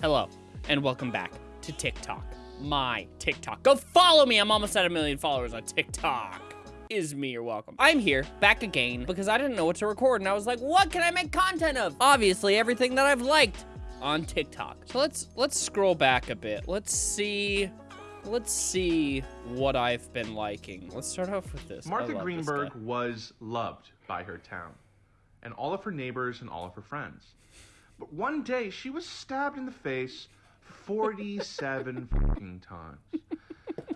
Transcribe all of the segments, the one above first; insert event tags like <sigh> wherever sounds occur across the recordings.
Hello, and welcome back to TikTok. My TikTok. Go follow me. I'm almost at a million followers on TikTok. Is me, you're welcome. I'm here, back again, because I didn't know what to record, and I was like, what can I make content of? Obviously, everything that I've liked on TikTok. So let's let's scroll back a bit. Let's see let's see what I've been liking. Let's start off with this. Martha Greenberg was loved by her town and all of her neighbors and all of her friends. But one day she was stabbed in the face 47 <laughs> fucking times.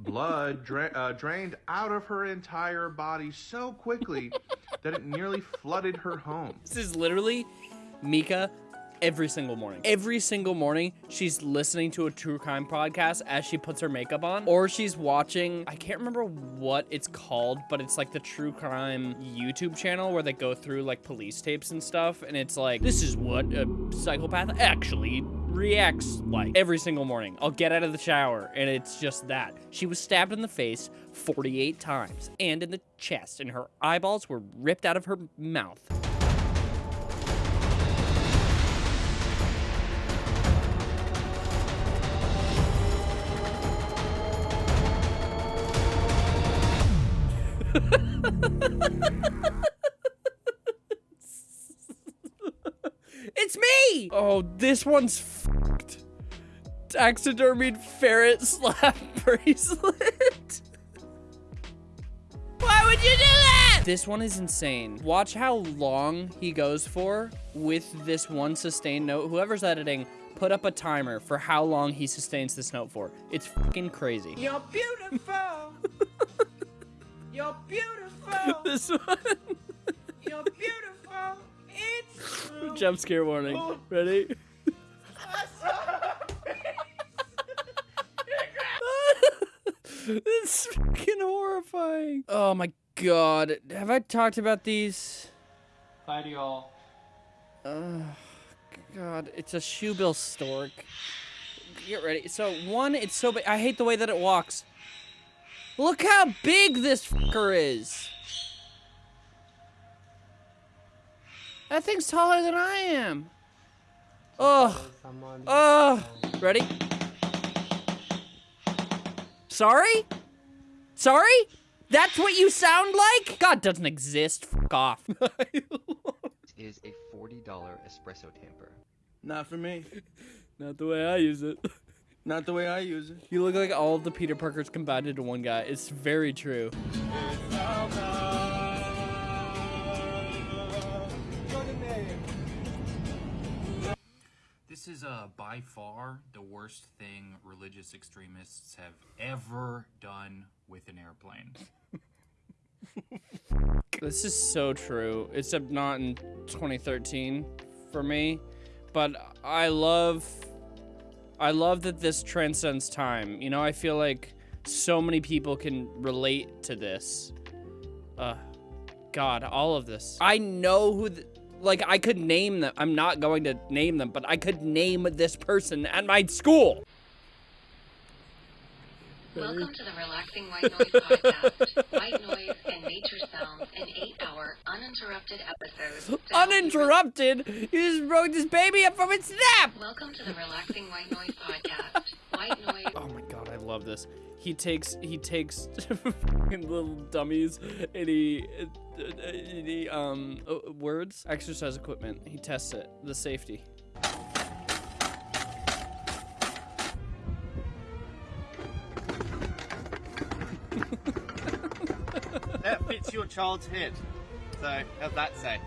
Blood dra- uh, drained out of her entire body so quickly that it nearly flooded her home. This is literally Mika every single morning. Every single morning, she's listening to a true crime podcast as she puts her makeup on, or she's watching, I can't remember what it's called, but it's like the true crime YouTube channel where they go through like police tapes and stuff, and it's like, this is what a psychopath actually reacts like every single morning. I'll get out of the shower and it's just that. She was stabbed in the face 48 times and in the chest and her eyeballs were ripped out of her mouth. <laughs> it's me! Oh, this one's fucked. Taxidermied ferret slap <laughs> bracelet. Why would you do that? This one is insane. Watch how long he goes for with this one sustained note. Whoever's editing, put up a timer for how long he sustains this note for. It's fucking crazy. You're beautiful. You're beautiful. <laughs> this one. You're beautiful. It's true. <laughs> Jump scare warning. Oh. Ready? <laughs> It's fucking horrifying. Oh my god. Have I talked about these? Bye to y'all. Oh, God, it's a shoebill stork. Get ready. So, one, it's so big. I hate the way that it walks. Look how big this fucker is. That thing's taller than I am. Oh. Oh. Ready? Sorry? Sorry? That's what you sound like? God doesn't exist. Fuck off. <laughs> is a $40 espresso tamper. Not for me. Not the way I use it. <laughs> Not the way I use it. You look like all the Peter Parkers combined into one guy. It's very true. This is uh, by far the worst thing religious extremists have ever done with an airplane. <laughs> This is so true, except not in 2013 for me. But I love, I love that this transcends time. You know, I feel like so many people can relate to this. Uh, God, all of this. I know who, like, I could name them. I'm not going to name them, but I could name this person at my school. Welcome to the Relaxing White Noise podcast. White noise and nature sounds in eight-hour uninterrupted episodes. to help you Uninterrupted. You just broke this baby up from its nap. Welcome to the Relaxing White Noise podcast. White noise. Oh my god, I love this. He takes he takes <laughs> little dummies and he, and he um uh, words exercise equipment. He tests it the safety. That fits your child's head. So, how's that say?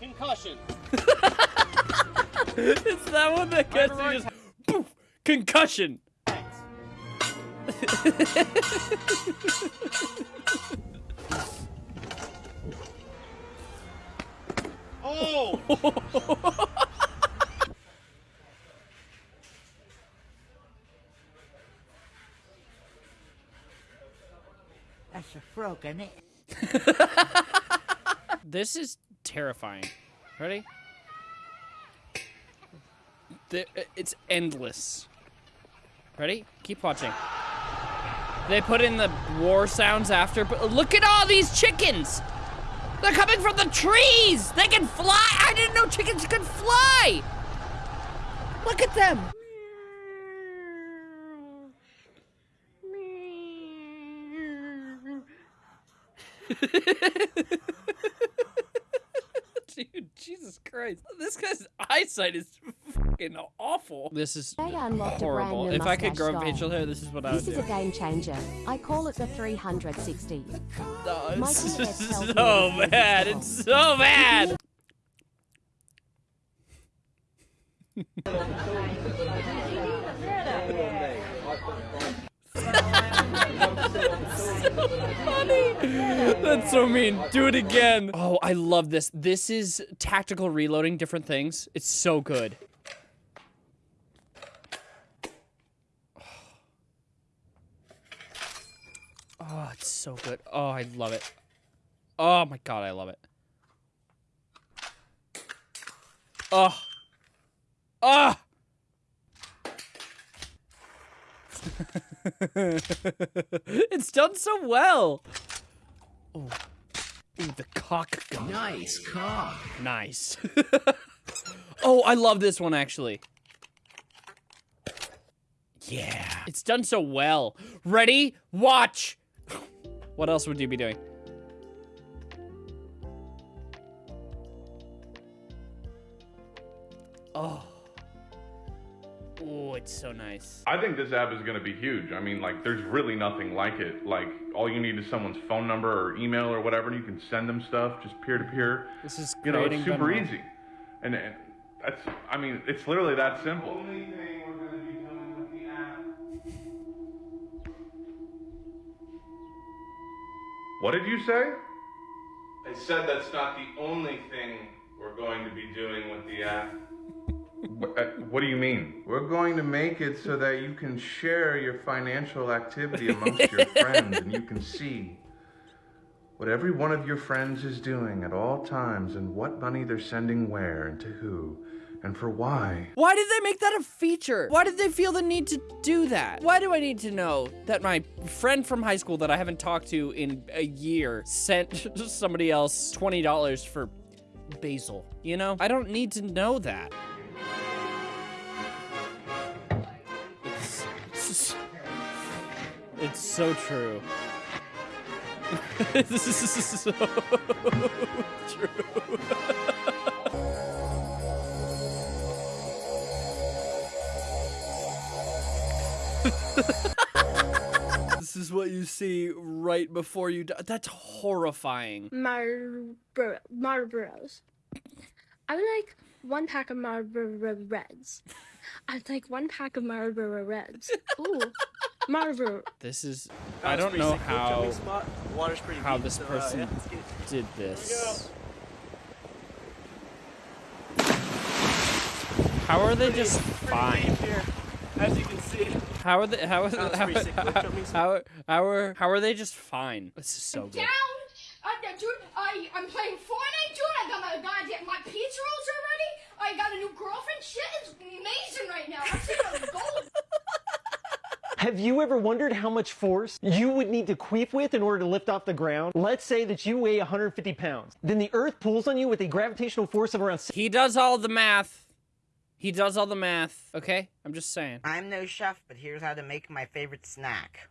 Concussion. <laughs> it's that one that gets you just poof concussion. <laughs> Oh! <laughs> It? <laughs> This is terrifying. Ready? The, uh, it's endless. Ready? Keep watching. They put in the war sounds after, but look at all these chickens! They're coming from the trees! They can fly! I didn't know chickens could fly! Look at them! <laughs> Dude, Jesus Christ. This guy's eyesight is fucking awful. This is They unlocked a brand horrible. new If I could grow style. facial hair, this is what I would do. This is a game changer. I call it the 360. Oh, My <laughs> it's so bad. It's so this is bad. So bad. That's so mean. Do it again. Oh, I love this. This is tactical reloading different things. It's so good. <sighs> Oh, it's so good. Oh, I love it. Oh my god, I love it. Oh. Oh. <laughs> <laughs> it's done so well. Oh. Ooh, the cock gun. Nice cock. Nice. <laughs> oh, I love this one actually. Yeah. It's done so well. Ready? Watch. <laughs> What else would you be doing? Oh. Oh, it's so nice. I think this app is going to be huge. I mean, like, there's really nothing like it. Like, all you need is someone's phone number or email or whatever, and you can send them stuff just peer to peer. This is You know, creating it's super Venmo. easy. And, and that's, I mean, it's literally that simple. Only thing we're going to be doing with the app. What did you say? I said that's not the only thing we're going to be doing with the app. What, uh, do you mean? We're going to make it so that you can share your financial activity amongst your <laughs> friends and you can see what every one of your friends is doing at all times and what money they're sending where and to who and for why. Why did they make that a feature? Why did they feel the need to do that? Why do I need to know that my friend from high school that I haven't talked to in a year sent <laughs> somebody else $20 for basil? You know? I don't need to know that. It's, it's so true. <laughs> this is so <laughs> true. <laughs> This is what you see right before you die. That's horrifying. Marlboro, Marlboros. I would like one pack of Marlboro Reds. I'd like one pack of Marlboro Reds. Ooh, Marlboro. This is. That I don't know sick. How spot. Water's pretty how deep, this so, uh, person yeah, let's get it. did this. How are they just fine? Here, as you can see. How are they? How are That was how, pretty sick. Good jumping spot. <laughs> how, how are how are they just fine? This is so good. Down! Uh, dude, I, I'm playing Fortnite, dude. I got my goddamn, my pizza rolls are ready. I got a new girlfriend. Shit is amazing right now. I'm sitting on gold. Have you ever wondered how much force you would need to queef with in order to lift off the ground? Let's say that you weigh 150 pounds. Then the earth pulls on you with a gravitational force of around He does all the math. He does all the math. Okay, I'm just saying. I'm no chef, but here's how to make my favorite snack.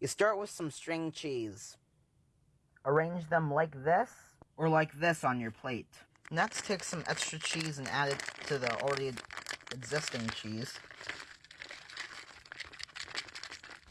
You start with some string cheese. Arrange them like this, or like this on your plate. Next, take some extra cheese and add it to the already existing cheese.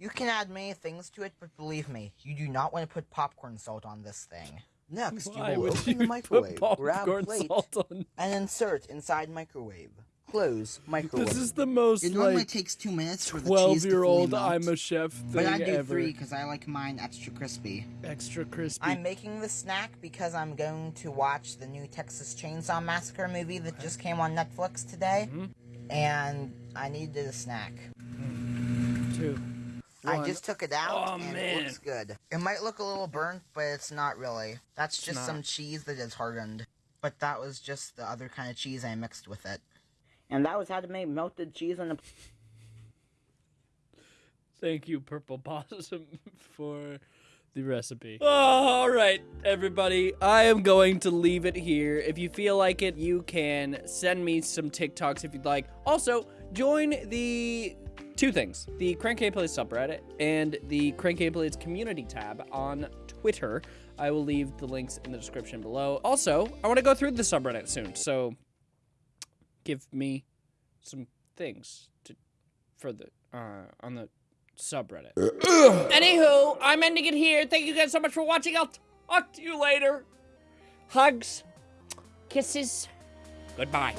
You can add many things to it, but believe me, you do not want to put popcorn salt on this thing. Next, Why you will would open you the put microwave, grab popcorn plate, salt on- and insert inside microwave. Close microwave. This is the most It normally like takes two minutes for the cheese to fully twelve-year-old melt. I'm a chef thing But I do ever. three because I like mine extra crispy. Extra crispy. I'm making the snack because I'm going to watch the new Texas Chainsaw Massacre movie that just came on Netflix today. Mm-hmm. And I needed a snack. Two. I just took it out Oh, and man. it looks good. It might look a little burnt, but it's not really. That's just not. some cheese that is hardened. But that was just the other kind of cheese I mixed with it. And that was how to make melted cheese on a Thank you, Purple <laughs> Possum, for the recipe. Oh, all right, everybody. I am going to leave it here. If you feel like it, you can send me some TikToks if you'd like. Also, join the two things the Crank Gameplays subreddit and the Crank Gameplays community tab on Twitter. I will leave the links in the description below. Also, I want to go through the subreddit soon, so give me some things to for the uh on the subreddit. <clears throat> Anywho, I'm ending it here. Thank you guys so much for watching. I'll talk to you later. Hugs, kisses, goodbye.